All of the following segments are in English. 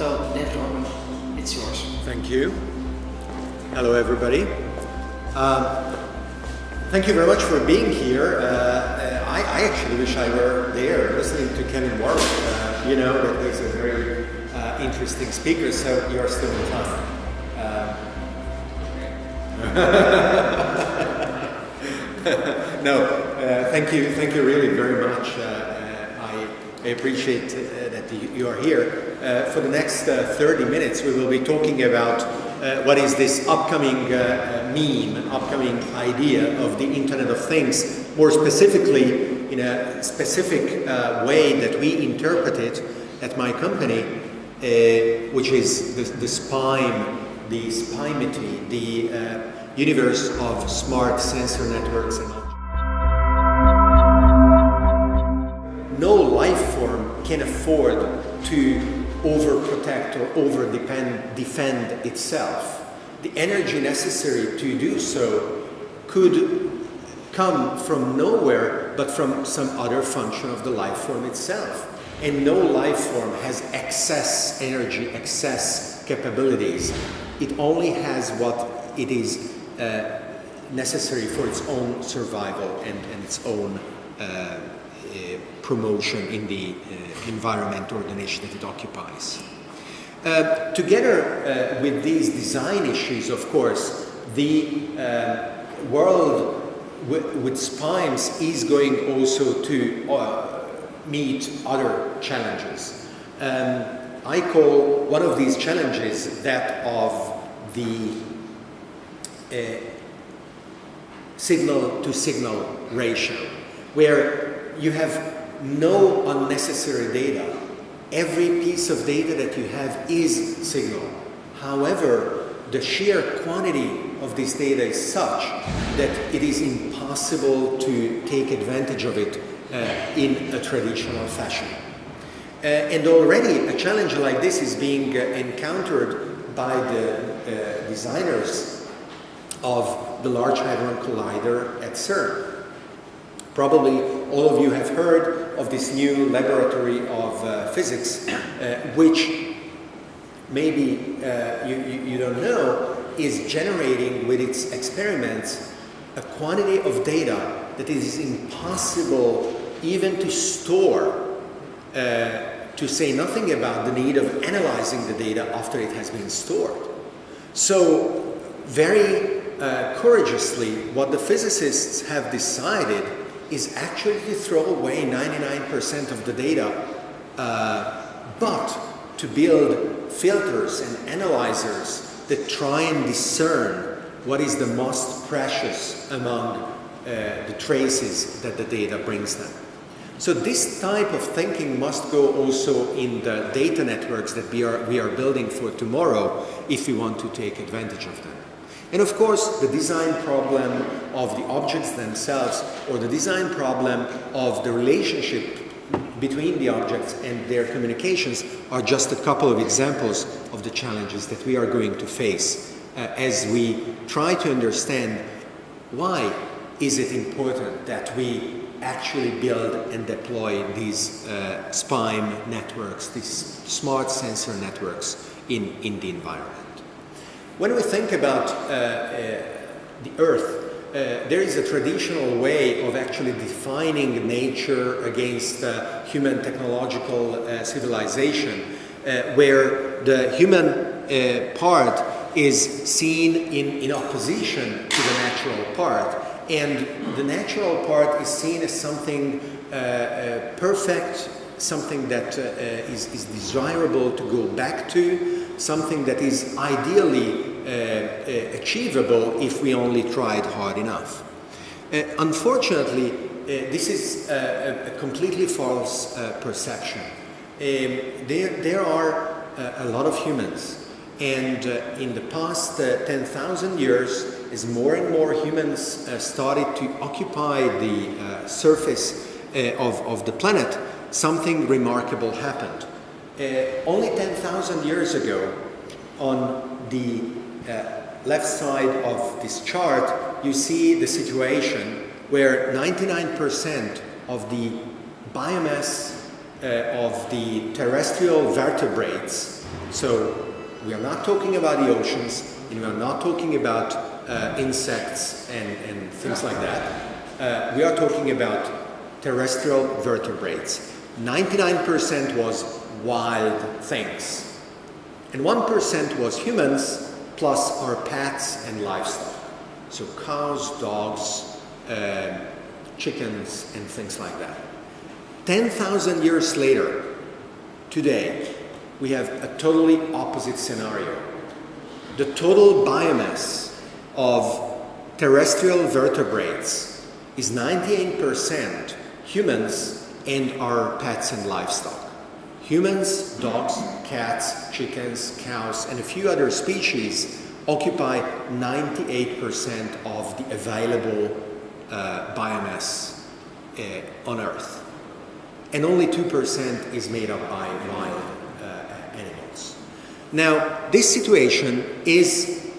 So, David Orban, it's yours. Thank you. Hello, everybody. Um, thank you very much for being here. Uh, I, I, actually wish I were there listening to Kevin Warwick. Uh, you know that he's a very uh, interesting speaker, so you're still in time. no, uh, thank you, thank you really very much. Uh, uh, I appreciate that you are here. for the next 30 minutes, we will be talking about what is this upcoming meme, upcoming idea of the Internet of Things, more specifically in a specific way that we interpret it at my company, which is the, the SPIME the SPIMEity, the uh, universe of smart sensor networks and afford to overprotect or over depend, defend itself. The energy necessary to do so could come from nowhere but from some other function of the life form itself. And no life form has excess energy, excess capabilities it only has what it is uh, necessary for its own survival and, and its own uh, promotion in the uh, environment or the niche that it occupies. Uh, together uh, with these design issues, of course, the world with SPIMES is going also to meet other challenges. Um, I call one of these challenges that of the uh, signal to signal ratio, where you have no unnecessary data. Every piece of data that you have is signal. However, the sheer quantity of this data is such that it is impossible to take advantage of it uh, in a traditional fashion. Uh, and already a challenge like this is being uh, encountered by the uh, designers of the Large Hadron Collider at CERN. Probably all of you have heard of this new laboratory of uh, physics, uh, which maybe uh, you, you, don't know is generating with its experiments a quantity of data that is impossible even to store uh, to say nothing about the need of analyzing the data after it has been stored. So very uh, courageously, what the physicists have decided is actually to throw away 99% of the data, uh, but to build filters and analyzers that try and discern what is the most precious among uh, the traces that the data brings them. So this type of thinking must go also in the data networks that we are, we are building for tomorrow if we want to take advantage of them. And of course, the design problem of the objects themselves or the design problem of the relationship between the objects and their communications are just a couple of examples of the challenges that we are going to face uh, as we try to understand why is it important that we actually build and deploy these uh, SPIME networks, these smart sensor networks in, in the environment. When we think about uh, uh, the Earth, uh, there is a traditional way of actually defining nature against uh, human technological uh, civilization, where the human part is seen in, in opposition to the natural part and the natural part is seen as something uh, uh, perfect, something that uh, uh is, is, desirable to go back to, something that is ideally uh, uh, achievable if we only tried hard enough. unfortunately, this is a, completely false perception. Um, there, there are a lot of humans and in the past 10,000 years, as more and more humans uh, started to occupy the uh, surface uh, of, of the planet, something remarkable happened. Uh, only 10,000 years ago, on the uh, left side of this chart, you see the situation where 99% of the biomass uh, of the terrestrial vertebrates, so we are not talking about the oceans, and we are not talking about uh, insects and, and things like that. Uh, we are talking about terrestrial vertebrates. 99% was wild things. And 1% was humans plus our pets and livestock. So cows, dogs, uh, chickens, and things like that. 10,000 years later, today, we have a totally opposite scenario. The total biomass of terrestrial vertebrates is 98% humans and our pets and livestock. Humans, dogs, cats, chickens, cows, and a few other species occupy 98% of the available uh, biomass uh, on Earth. And only 2% is made up by wild uh, animals. Now, this situation is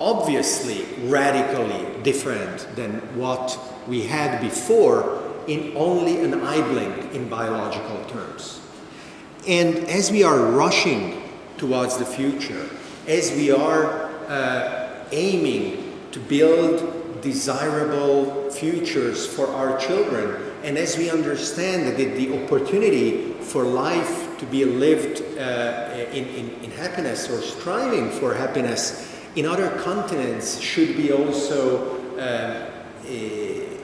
obviously radically different than what we had before in only an eye blink in biological terms. And as we are rushing towards the future, as we are uh, aiming to build desirable futures for our children, and as we understand that the opportunity for life to be lived uh, in, in, in happiness or striving for happiness in other continents should be also uh,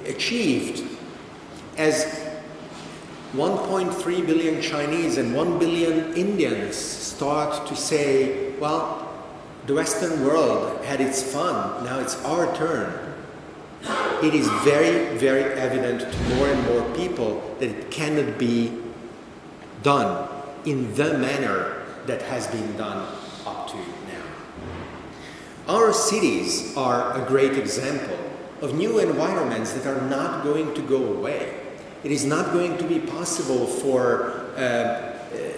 achieved as 1.3 billion Chinese and 1 billion Indians start to say, well, the Western world had its fun, now it's our turn. It is very, very evident to more and more people that it cannot be done in the manner that has been done up to now. Our cities are a great example of new environments that are not going to go away. It is not going to be possible for uh, uh,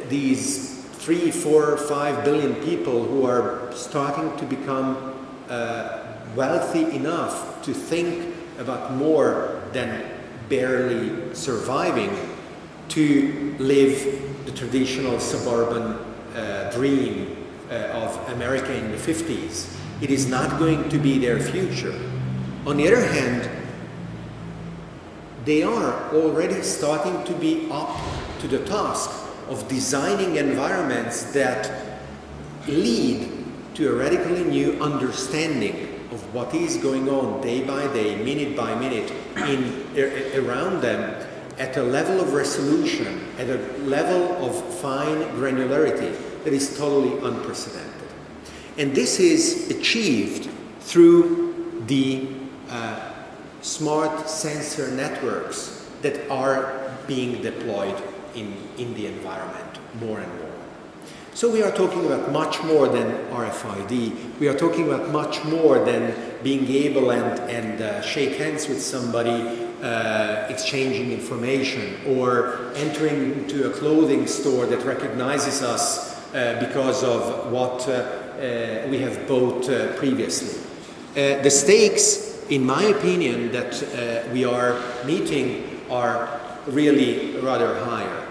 these three, four, five billion people who are starting to become uh, wealthy enough to think about more than barely surviving to live the traditional suburban uh, dream uh, of America in the 50s. It is not going to be their future. On the other hand, they are already starting to be up to the task of designing environments that lead to a radically new understanding of what is going on day by day, minute by minute, in, around them at a level of resolution, at a level of fine granularity that is totally unprecedented. And this is achieved through the uh, smart sensor networks that are being deployed in, in the environment more and more. So we are talking about much more than RFID. We are talking about much more than being able and, and uh, shake hands with somebody, uh, exchanging information, or entering into a clothing store that recognizes us uh, because of what uh, uh, we have bought uh, previously. the stakes in my opinion, that uh, we are meeting are really rather higher.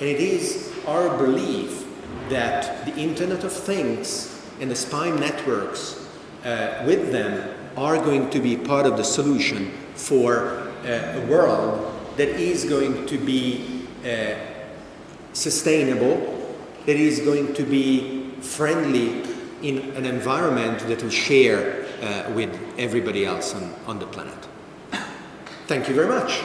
And it is our belief that the Internet of Things and the SPIME networks uh, with them are going to be part of the solution for uh, a world that is going to be uh, sustainable, that is going to be friendly in an environment that will share Uh, with everybody else on, on the planet. Thank you very much.